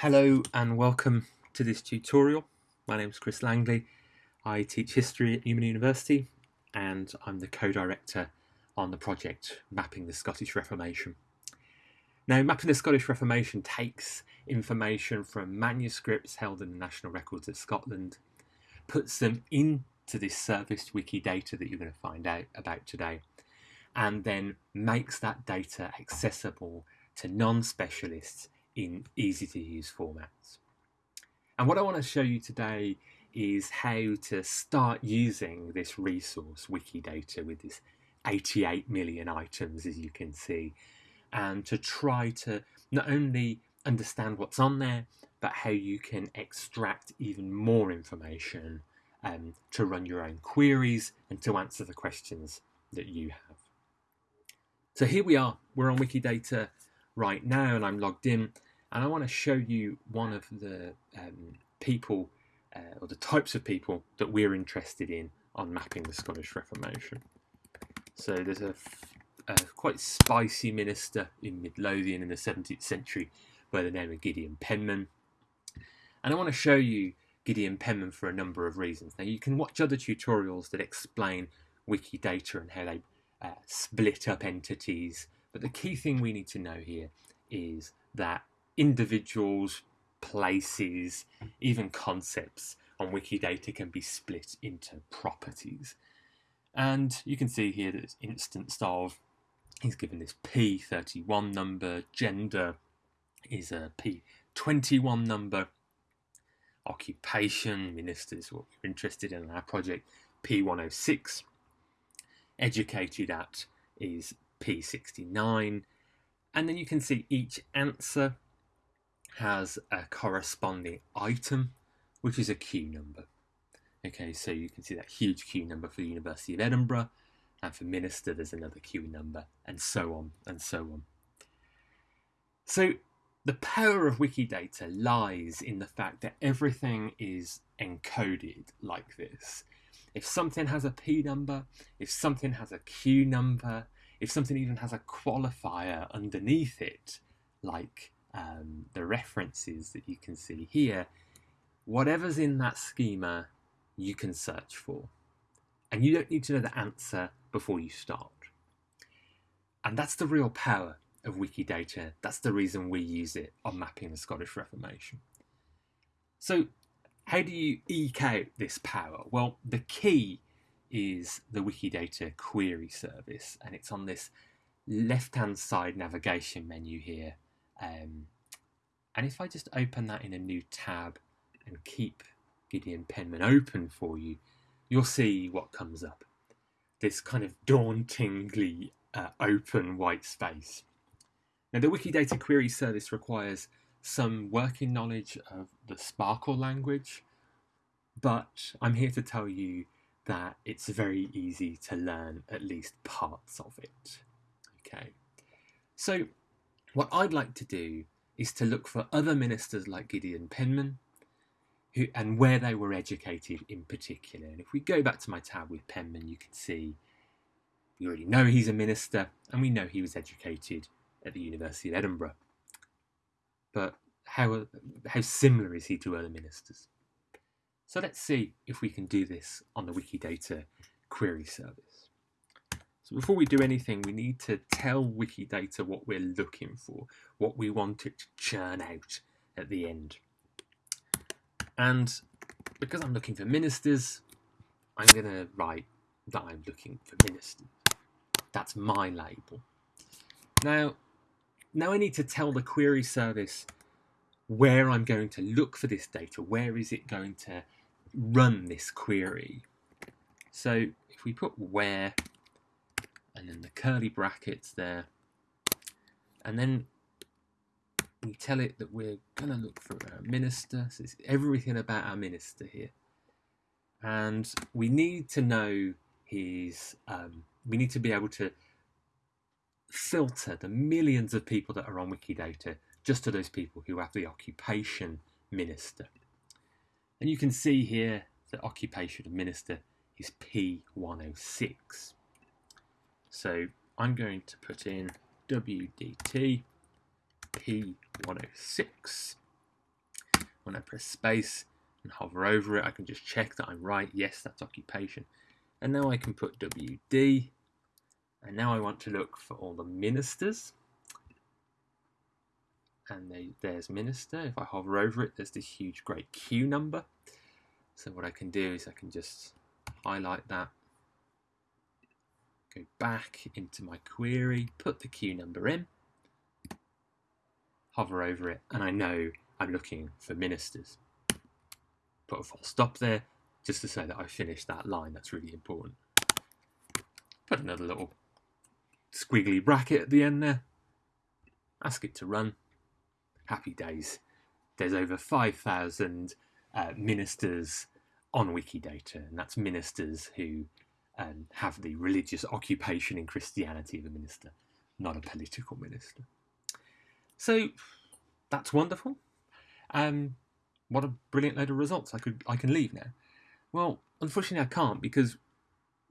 Hello and welcome to this tutorial. My name is Chris Langley. I teach history at Newman University and I'm the co-director on the project Mapping the Scottish Reformation. Now, Mapping the Scottish Reformation takes information from manuscripts held in the National Records of Scotland, puts them into this service Wikidata that you're going to find out about today, and then makes that data accessible to non-specialists in easy to use formats. And what I want to show you today is how to start using this resource, Wikidata, with this 88 million items, as you can see, and to try to not only understand what's on there, but how you can extract even more information um, to run your own queries and to answer the questions that you have. So here we are, we're on Wikidata right now and I'm logged in and I want to show you one of the um, people uh, or the types of people that we're interested in on mapping the Scottish Reformation. So there's a, quite spicy minister in Midlothian in the 17th century by the name of Gideon Penman. And I want to show you Gideon Penman for a number of reasons. Now you can watch other tutorials that explain Wikidata and how they uh, split up entities. But the key thing we need to know here is that individuals, places, even concepts on Wikidata can be split into properties. And you can see here that it's instanced of, he's given this P31 number, gender is a P21 number, occupation, ministers, what we're interested in our project, P106, educated at is P69. And then you can see each answer has a corresponding item, which is a Q number. Okay, so you can see that huge Q number for the University of Edinburgh, and for Minister there's another Q number, and so on and so on. So the power of Wikidata lies in the fact that everything is encoded like this. If something has a P number, if something has a Q number, if something even has a qualifier underneath it, like um, the references that you can see here, whatever's in that schema, you can search for. And you don't need to know the answer before you start. And that's the real power of Wikidata. That's the reason we use it on mapping the Scottish Reformation. So how do you eke out this power? Well, the key is the Wikidata query service, and it's on this left-hand side navigation menu here. Um, and if I just open that in a new tab and keep Gideon Penman open for you, you'll see what comes up. This kind of dauntingly uh, open white space. Now, the Wikidata query service requires some working knowledge of the SPARQL language, but I'm here to tell you that it's very easy to learn at least parts of it. Okay, so what I'd like to do is to look for other ministers like Gideon Penman who, and where they were educated in particular. And if we go back to my tab with Penman, you can see we already know he's a minister and we know he was educated at the University of Edinburgh. But how, how similar is he to other ministers? So let's see if we can do this on the Wikidata query service. So before we do anything, we need to tell Wikidata what we're looking for, what we want it to churn out at the end. And because I'm looking for ministers, I'm going to write that I'm looking for ministers. That's my label. Now, now I need to tell the query service where I'm going to look for this data. Where is it going to run this query? So if we put where and then the curly brackets there, and then we tell it that we're going to look for a minister. So it's everything about our minister here. And we need to know his, um, we need to be able to filter the millions of people that are on Wikidata just to those people who have the occupation minister. And you can see here the occupation of minister is P106. So I'm going to put in WDT P106 when I press space and hover over it, I can just check that I'm right. Yes, that's occupation. And now I can put WD. And now I want to look for all the ministers. And they, there's minister. If I hover over it, there's this huge great Q number. So what I can do is I can just highlight that, go back into my query, put the Q number in, hover over it, and I know I'm looking for ministers. Put a full stop there, just to say that I finished that line. That's really important. Put another little squiggly bracket at the end there. Ask it to run. Happy days. There's over 5,000 uh, ministers on Wikidata, and that's ministers who um, have the religious occupation in Christianity of a minister, not a political minister. So that's wonderful. Um, what a brilliant load of results! I could I can leave now. Well, unfortunately, I can't because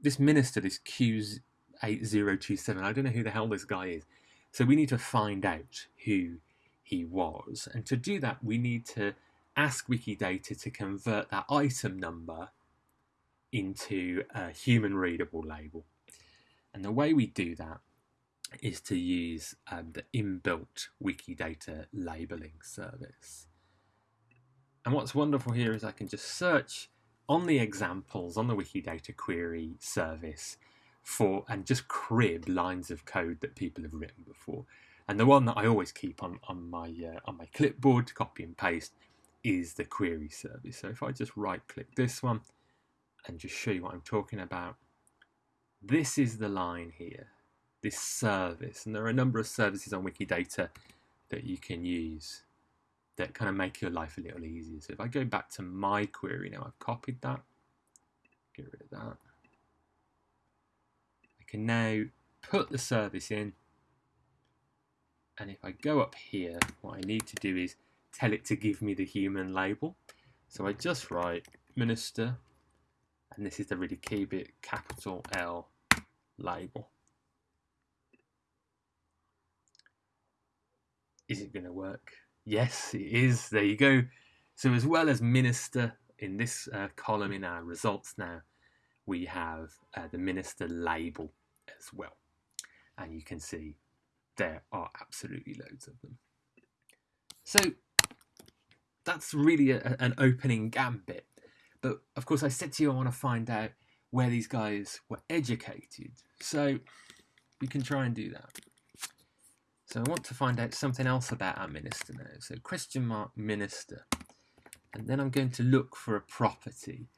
this minister, this Q's eight zero two seven, I don't know who the hell this guy is. So we need to find out who he was, and to do that, we need to ask Wikidata to convert that item number into a human readable label. And the way we do that is to use um, the inbuilt Wikidata labeling service. And what's wonderful here is I can just search on the examples on the Wikidata query service for and just crib lines of code that people have written before. And the one that I always keep on, on my uh, on my clipboard to copy and paste is the query service. So if I just right click this one and just show you what I'm talking about, this is the line here, this service. And there are a number of services on Wikidata that you can use that kind of make your life a little easier. So if I go back to my query now, I've copied that, get rid of that. I can now put the service in. And if I go up here, what I need to do is tell it to give me the human label. So I just write minister, and this is the really key bit, capital L label. Is it going to work? Yes, it is. There you go. So as well as minister in this uh, column in our results now, we have uh, the minister label as well. And you can see there are absolutely loads of them. So that's really a, an opening gambit. But of course, I said to you, I want to find out where these guys were educated. So you can try and do that. So I want to find out something else about our minister now. So question mark minister. And then I'm going to look for a property.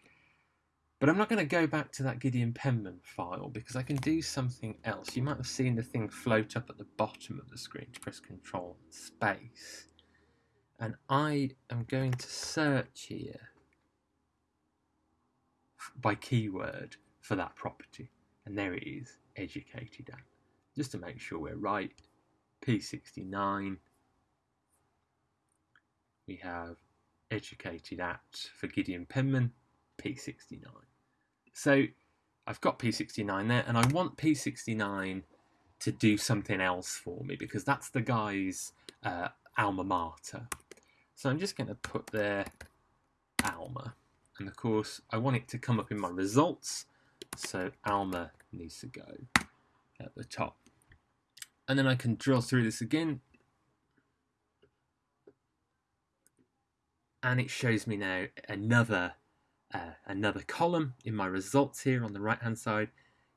But I'm not going to go back to that Gideon Penman file because I can do something else. You might have seen the thing float up at the bottom of the screen to press Control Space and I am going to search here by keyword for that property. And there it is educated at. Just to make sure we're right P69 we have educated at for Gideon Penman P69 so I've got P69 there and I want P69 to do something else for me because that's the guy's uh, alma mater. So I'm just going to put there Alma. And of course, I want it to come up in my results. So Alma needs to go at the top. And then I can drill through this again. And it shows me now another uh, another column in my results here on the right hand side.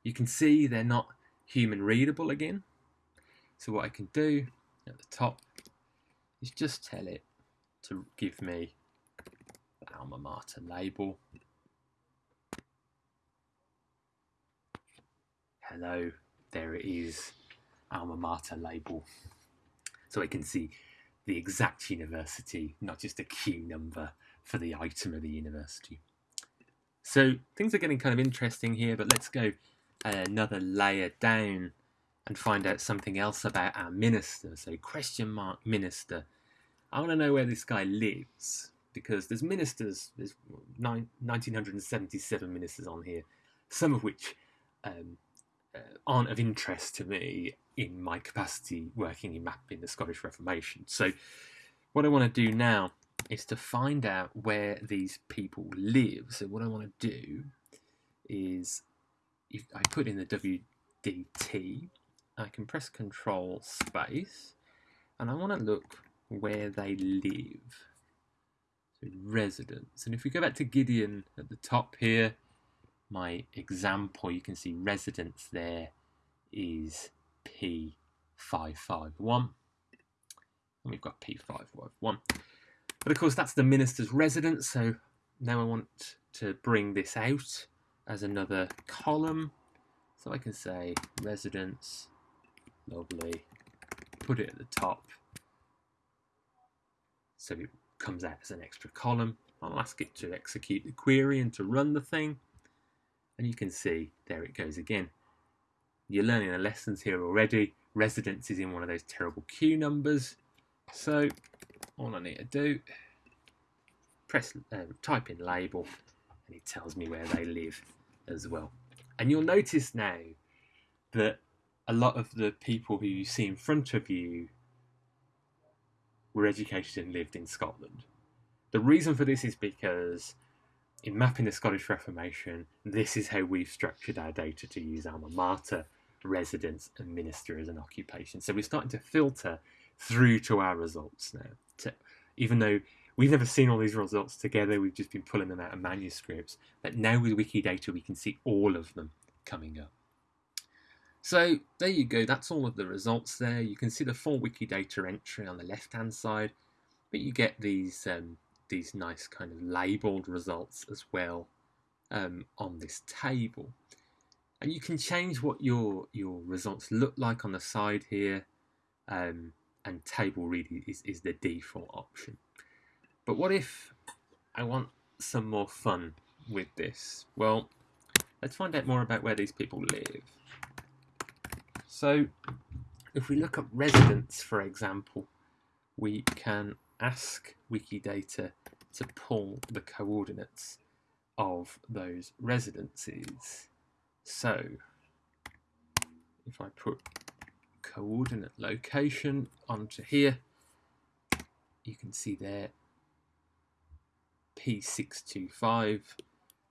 You can see they're not human readable again. So what I can do at the top is just tell it to give me alma mater label. Hello, there it is, alma mater label. So I can see the exact university, not just a a Q number for the item of the university. So things are getting kind of interesting here, but let's go uh, another layer down and find out something else about our minister. So question mark minister I want to know where this guy lives because there's ministers, there's 1977 ministers on here, some of which um, uh, aren't of interest to me in my capacity working in mapping the Scottish Reformation. So, what I want to do now is to find out where these people live. So what I want to do is if I put in the WDT, I can press Control Space, and I want to look where they live. So residence. And if we go back to Gideon at the top here, my example, you can see residence there is P551. And we've got P551. But of course, that's the minister's residence. So now I want to bring this out as another column. So I can say residence, lovely, put it at the top. So it comes out as an extra column. I'll ask it to execute the query and to run the thing. And you can see, there it goes again. You're learning the lessons here already. Residence is in one of those terrible Q numbers. So all I need to do, press, uh, type in label, and it tells me where they live as well. And you'll notice now that a lot of the people who you see in front of you were educated and lived in Scotland. The reason for this is because in mapping the Scottish Reformation, this is how we've structured our data to use alma mater, residence, and minister as an occupation. So we're starting to filter through to our results now. To, even though we've never seen all these results together, we've just been pulling them out of manuscripts. But now with Wikidata, we can see all of them coming up. So there you go, that's all of the results there. You can see the full Wikidata entry on the left hand side, but you get these um, these nice kind of labeled results as well um, on this table. And you can change what your your results look like on the side here. Um, and table really is, is the default option. But what if I want some more fun with this? Well, let's find out more about where these people live. So if we look at residents, for example, we can ask Wikidata to pull the coordinates of those residences. So if I put coordinate location onto here, you can see there P625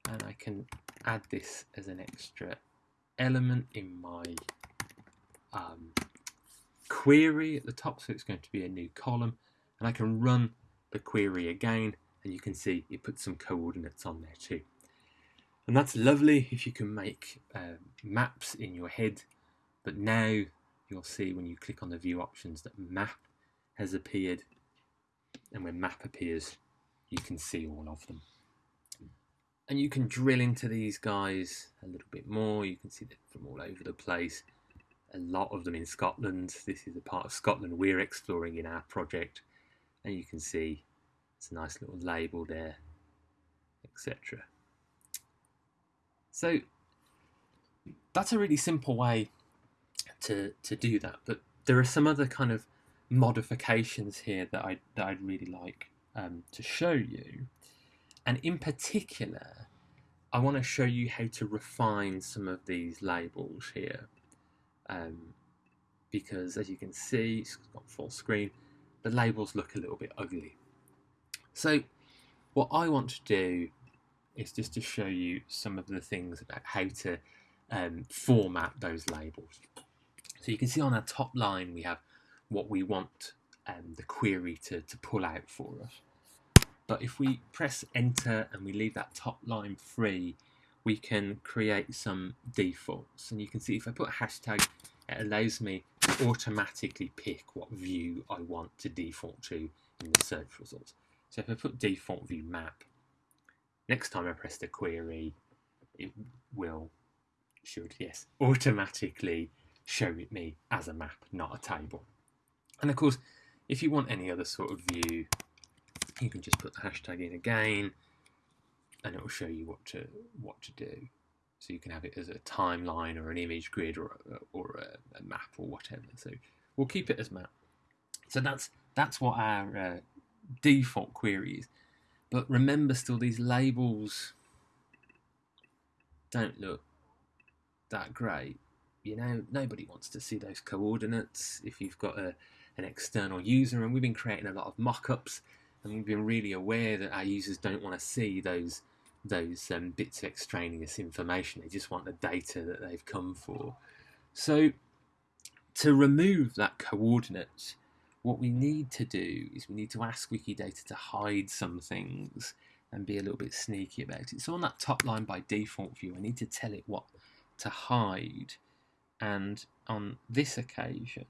and I can add this as an extra element in my um, query at the top so it's going to be a new column and I can run the query again and you can see it puts some coordinates on there too. And that's lovely if you can make uh, maps in your head, but now you'll see when you click on the view options that map has appeared. And when map appears, you can see all of them. And you can drill into these guys a little bit more. You can see them from all over the place. A lot of them in Scotland. This is a part of Scotland we're exploring in our project. And you can see it's a nice little label there, etc. So that's a really simple way to, to do that. But there are some other kind of modifications here that, I, that I'd really like um, to show you. And in particular, I want to show you how to refine some of these labels here. Um, because as you can see, it's got full screen, the labels look a little bit ugly. So what I want to do is just to show you some of the things about how to um, format those labels. So you can see on our top line we have what we want um, the query to, to pull out for us. But if we press enter and we leave that top line free, we can create some defaults. And you can see if I put a hashtag, it allows me to automatically pick what view I want to default to in the search results. So if I put default view map, next time I press the query, it will, should, yes, automatically show it me as a map, not a table. And of course, if you want any other sort of view, you can just put the hashtag in again, and it will show you what to what to do. So you can have it as a timeline or an image grid or a, or a, a map or whatever. So we'll keep it as map. So that's that's what our uh, default query is. But remember, still these labels don't look that great you know, nobody wants to see those coordinates if you've got a, an external user, and we've been creating a lot of mock-ups and we've been really aware that our users don't want to see those those um, bits of extraneous information. They just want the data that they've come for. So to remove that coordinate, what we need to do is we need to ask Wikidata to hide some things and be a little bit sneaky about it. So on that top line by default view, I need to tell it what to hide. And on this occasion,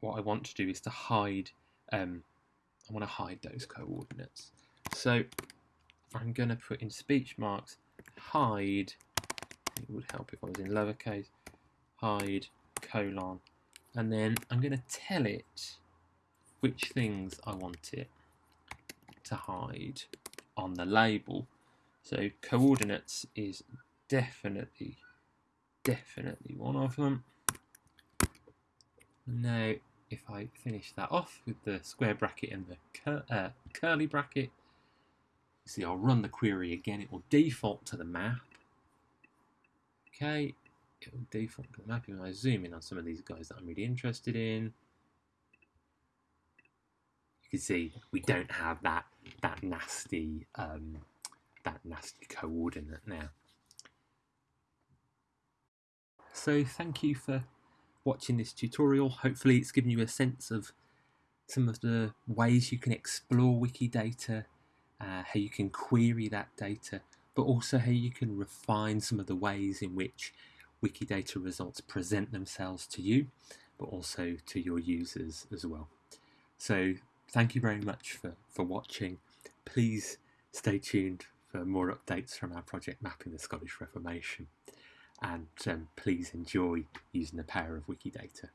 what I want to do is to hide, um, I want to hide those coordinates. So I'm going to put in speech marks, hide, it would help if I was in lowercase, hide, colon, and then I'm going to tell it which things I want it to hide on the label. So coordinates is definitely, definitely one of them. Now, if I finish that off with the square bracket and the cur uh, curly bracket, see I'll run the query again, it will default to the map. Okay, it will default to the map. If I zoom in on some of these guys that I'm really interested in, you can see we don't have that that nasty um, that nasty coordinate now. So thank you for watching this tutorial. Hopefully it's given you a sense of some of the ways you can explore Wikidata, uh, how you can query that data, but also how you can refine some of the ways in which Wikidata results present themselves to you, but also to your users as well. So thank you very much for, for watching. Please stay tuned for more updates from our project Mapping the Scottish Reformation and um, please enjoy using the power of Wikidata.